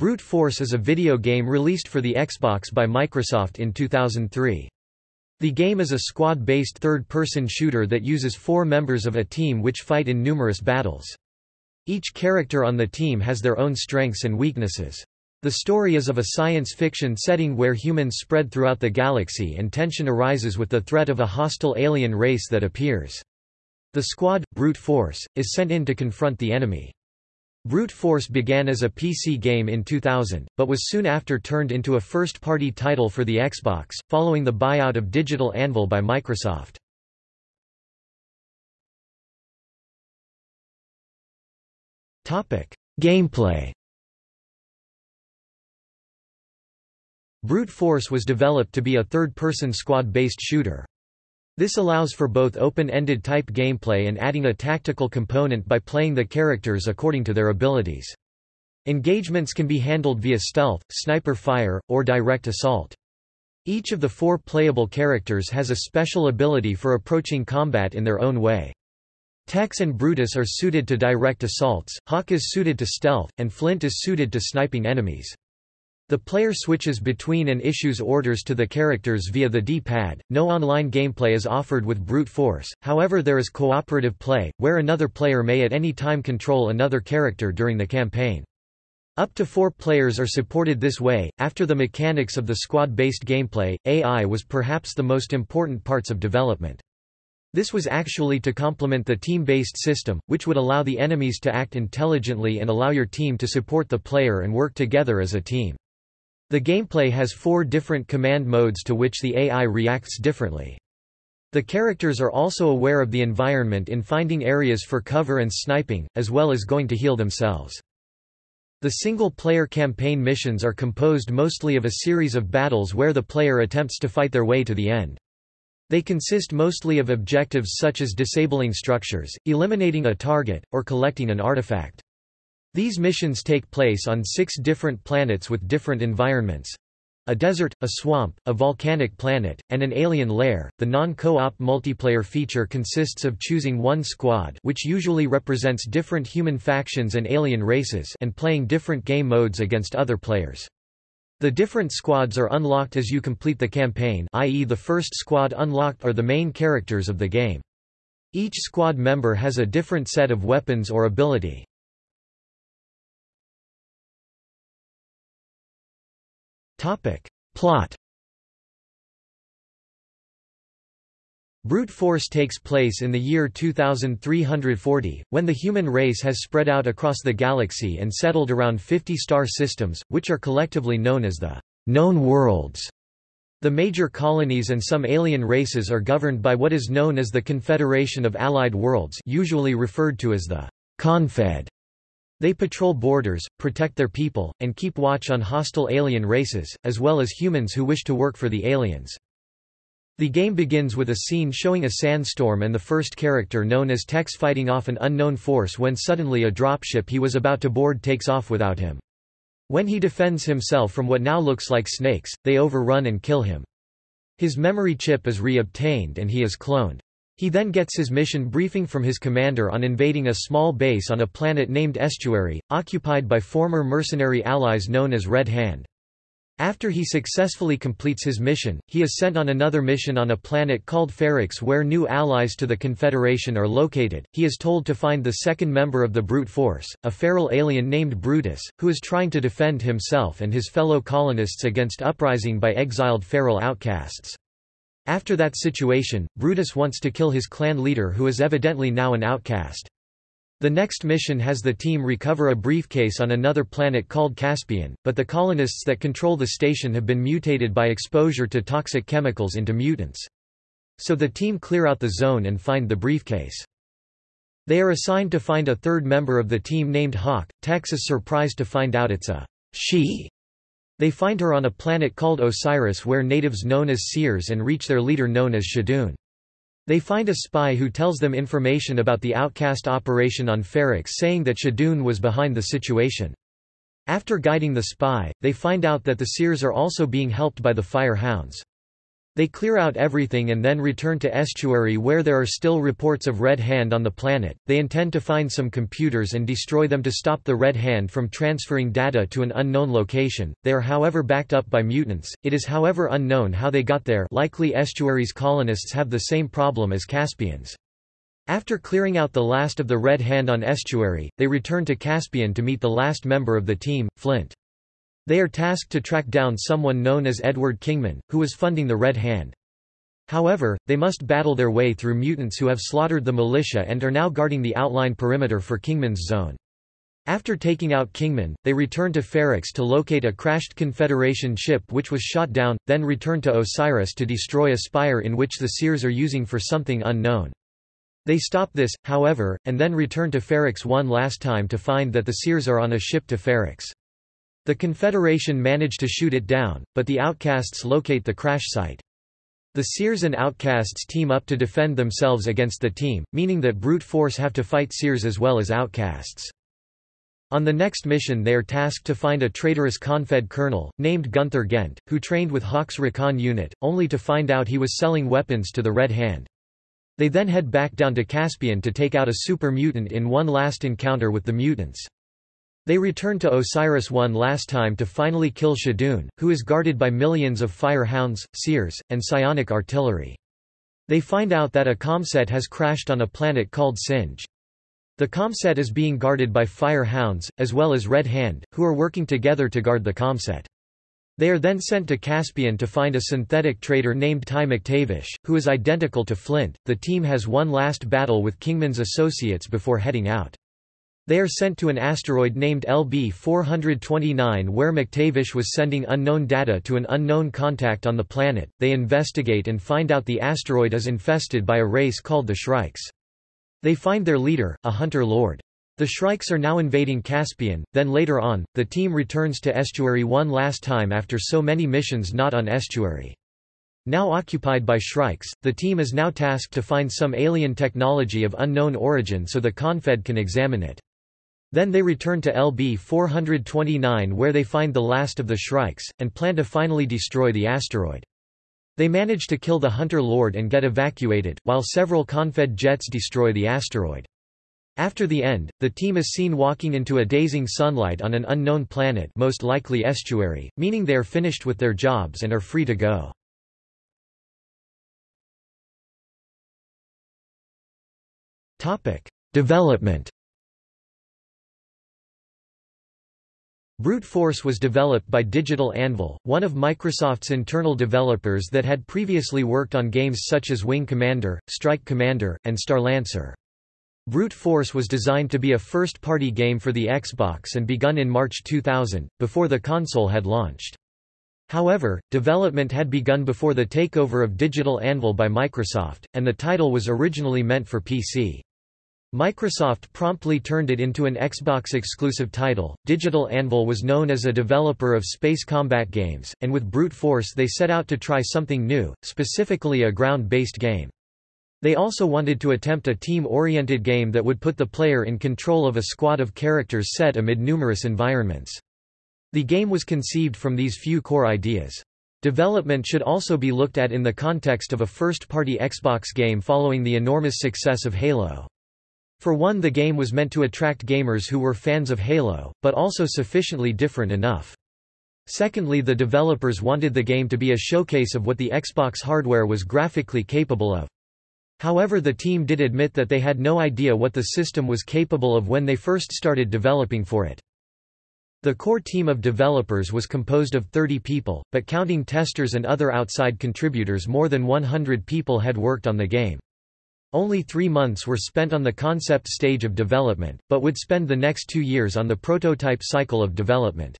Brute Force is a video game released for the Xbox by Microsoft in 2003. The game is a squad-based third-person shooter that uses four members of a team which fight in numerous battles. Each character on the team has their own strengths and weaknesses. The story is of a science fiction setting where humans spread throughout the galaxy and tension arises with the threat of a hostile alien race that appears. The squad, Brute Force, is sent in to confront the enemy. Brute Force began as a PC game in 2000, but was soon after turned into a first-party title for the Xbox, following the buyout of Digital Anvil by Microsoft. Gameplay Brute Force was developed to be a third-person squad-based shooter. This allows for both open-ended type gameplay and adding a tactical component by playing the characters according to their abilities. Engagements can be handled via stealth, sniper fire, or direct assault. Each of the four playable characters has a special ability for approaching combat in their own way. Tex and Brutus are suited to direct assaults, Hawk is suited to stealth, and Flint is suited to sniping enemies. The player switches between and issues orders to the characters via the D-pad. No online gameplay is offered with brute force, however there is cooperative play, where another player may at any time control another character during the campaign. Up to four players are supported this way. After the mechanics of the squad-based gameplay, AI was perhaps the most important parts of development. This was actually to complement the team-based system, which would allow the enemies to act intelligently and allow your team to support the player and work together as a team. The gameplay has four different command modes to which the AI reacts differently. The characters are also aware of the environment in finding areas for cover and sniping, as well as going to heal themselves. The single-player campaign missions are composed mostly of a series of battles where the player attempts to fight their way to the end. They consist mostly of objectives such as disabling structures, eliminating a target, or collecting an artifact. These missions take place on six different planets with different environments a desert, a swamp, a volcanic planet, and an alien lair. The non-co-op multiplayer feature consists of choosing one squad, which usually represents different human factions and alien races, and playing different game modes against other players. The different squads are unlocked as you complete the campaign, i.e. the first squad unlocked are the main characters of the game. Each squad member has a different set of weapons or ability. Topic. Plot Brute force takes place in the year 2340, when the human race has spread out across the galaxy and settled around 50 star systems, which are collectively known as the known worlds. The major colonies and some alien races are governed by what is known as the Confederation of Allied Worlds usually referred to as the Confed. They patrol borders, protect their people, and keep watch on hostile alien races, as well as humans who wish to work for the aliens. The game begins with a scene showing a sandstorm and the first character known as Tex fighting off an unknown force when suddenly a dropship he was about to board takes off without him. When he defends himself from what now looks like snakes, they overrun and kill him. His memory chip is re-obtained and he is cloned. He then gets his mission briefing from his commander on invading a small base on a planet named Estuary, occupied by former mercenary allies known as Red Hand. After he successfully completes his mission, he is sent on another mission on a planet called Ferrix where new allies to the Confederation are located. He is told to find the second member of the Brute Force, a feral alien named Brutus, who is trying to defend himself and his fellow colonists against uprising by exiled feral outcasts. After that situation, Brutus wants to kill his clan leader who is evidently now an outcast. The next mission has the team recover a briefcase on another planet called Caspian, but the colonists that control the station have been mutated by exposure to toxic chemicals into mutants. So the team clear out the zone and find the briefcase. They are assigned to find a third member of the team named Hawk. Tex is surprised to find out it's a she they find her on a planet called Osiris where natives known as Seers and reach their leader known as Shadun. They find a spy who tells them information about the outcast operation on Ferrix saying that Shadun was behind the situation. After guiding the spy, they find out that the Seers are also being helped by the Fire Hounds. They clear out everything and then return to estuary where there are still reports of Red Hand on the planet. They intend to find some computers and destroy them to stop the Red Hand from transferring data to an unknown location. They are however backed up by mutants. It is however unknown how they got there. Likely estuary's colonists have the same problem as Caspians. After clearing out the last of the Red Hand on estuary, they return to Caspian to meet the last member of the team, Flint. They are tasked to track down someone known as Edward Kingman, who was funding the Red Hand. However, they must battle their way through mutants who have slaughtered the militia and are now guarding the outline perimeter for Kingman's zone. After taking out Kingman, they return to Ferrix to locate a crashed Confederation ship which was shot down, then return to Osiris to destroy a spire in which the Seers are using for something unknown. They stop this, however, and then return to Ferrix one last time to find that the Seers are on a ship to Ferrix. The Confederation manage to shoot it down, but the Outcasts locate the crash site. The Seers and Outcasts team up to defend themselves against the team, meaning that brute force have to fight Seers as well as Outcasts. On the next mission they are tasked to find a traitorous Confed colonel, named Gunther Gent, who trained with Hawk's Recon unit, only to find out he was selling weapons to the Red Hand. They then head back down to Caspian to take out a super mutant in one last encounter with the mutants. They return to Osiris one last time to finally kill Shadoon, who is guarded by millions of fire hounds, seers, and psionic artillery. They find out that a comset has crashed on a planet called Singe. The comset is being guarded by fire hounds, as well as Red Hand, who are working together to guard the comset. They are then sent to Caspian to find a synthetic traitor named Ty McTavish, who is identical to Flint. The team has one last battle with Kingman's associates before heading out. They are sent to an asteroid named LB 429 where McTavish was sending unknown data to an unknown contact on the planet. They investigate and find out the asteroid is infested by a race called the Shrikes. They find their leader, a hunter lord. The Shrikes are now invading Caspian, then later on, the team returns to Estuary one last time after so many missions not on Estuary. Now occupied by Shrikes, the team is now tasked to find some alien technology of unknown origin so the Confed can examine it. Then they return to LB 429 where they find the last of the Shrikes, and plan to finally destroy the asteroid. They manage to kill the Hunter Lord and get evacuated, while several Confed jets destroy the asteroid. After the end, the team is seen walking into a dazing sunlight on an unknown planet most likely estuary, meaning they are finished with their jobs and are free to go. Development Brute Force was developed by Digital Anvil, one of Microsoft's internal developers that had previously worked on games such as Wing Commander, Strike Commander, and Starlancer. Brute Force was designed to be a first-party game for the Xbox and begun in March 2000, before the console had launched. However, development had begun before the takeover of Digital Anvil by Microsoft, and the title was originally meant for PC. Microsoft promptly turned it into an Xbox-exclusive title. Digital Anvil was known as a developer of space combat games, and with Brute Force they set out to try something new, specifically a ground-based game. They also wanted to attempt a team-oriented game that would put the player in control of a squad of characters set amid numerous environments. The game was conceived from these few core ideas. Development should also be looked at in the context of a first-party Xbox game following the enormous success of Halo. For one the game was meant to attract gamers who were fans of Halo, but also sufficiently different enough. Secondly the developers wanted the game to be a showcase of what the Xbox hardware was graphically capable of. However the team did admit that they had no idea what the system was capable of when they first started developing for it. The core team of developers was composed of 30 people, but counting testers and other outside contributors more than 100 people had worked on the game. Only three months were spent on the concept stage of development, but would spend the next two years on the prototype cycle of development.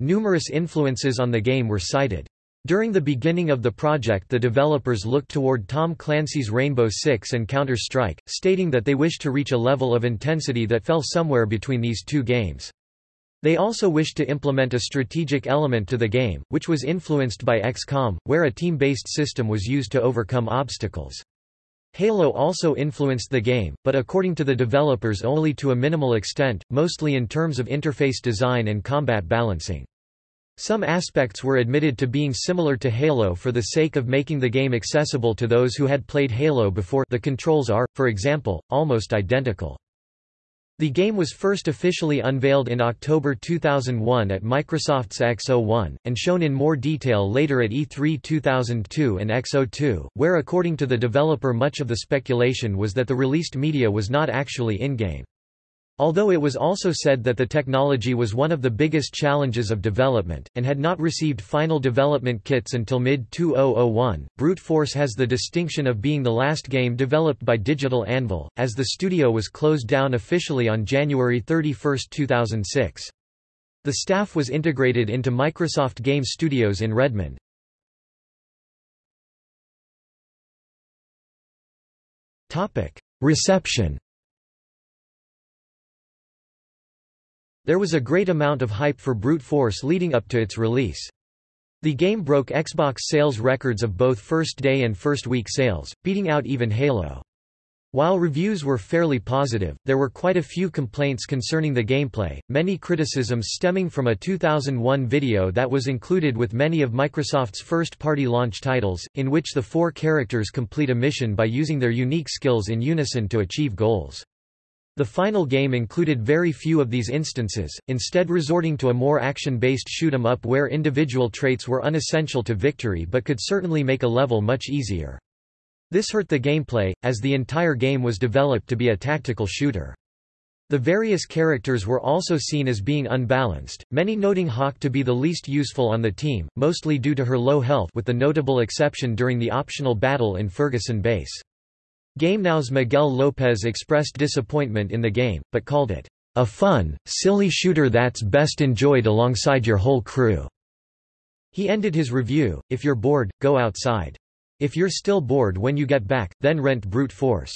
Numerous influences on the game were cited. During the beginning of the project the developers looked toward Tom Clancy's Rainbow Six and Counter-Strike, stating that they wished to reach a level of intensity that fell somewhere between these two games. They also wished to implement a strategic element to the game, which was influenced by XCOM, where a team-based system was used to overcome obstacles. Halo also influenced the game, but according to the developers only to a minimal extent, mostly in terms of interface design and combat balancing. Some aspects were admitted to being similar to Halo for the sake of making the game accessible to those who had played Halo before the controls are, for example, almost identical. The game was first officially unveiled in October 2001 at Microsoft's X01, and shown in more detail later at E3 2002 and X02, where according to the developer much of the speculation was that the released media was not actually in-game. Although it was also said that the technology was one of the biggest challenges of development, and had not received final development kits until mid-2001, Brute Force has the distinction of being the last game developed by Digital Anvil, as the studio was closed down officially on January 31, 2006. The staff was integrated into Microsoft Game Studios in Redmond. Reception There was a great amount of hype for Brute Force leading up to its release. The game broke Xbox sales records of both first day and first week sales, beating out even Halo. While reviews were fairly positive, there were quite a few complaints concerning the gameplay, many criticisms stemming from a 2001 video that was included with many of Microsoft's first-party launch titles, in which the four characters complete a mission by using their unique skills in unison to achieve goals. The final game included very few of these instances, instead resorting to a more action-based shoot-'em-up where individual traits were unessential to victory but could certainly make a level much easier. This hurt the gameplay, as the entire game was developed to be a tactical shooter. The various characters were also seen as being unbalanced, many noting Hawk to be the least useful on the team, mostly due to her low health with the notable exception during the optional battle in Ferguson Base. GameNow's Miguel Lopez expressed disappointment in the game, but called it, "...a fun, silly shooter that's best enjoyed alongside your whole crew." He ended his review, if you're bored, go outside. If you're still bored when you get back, then rent brute force.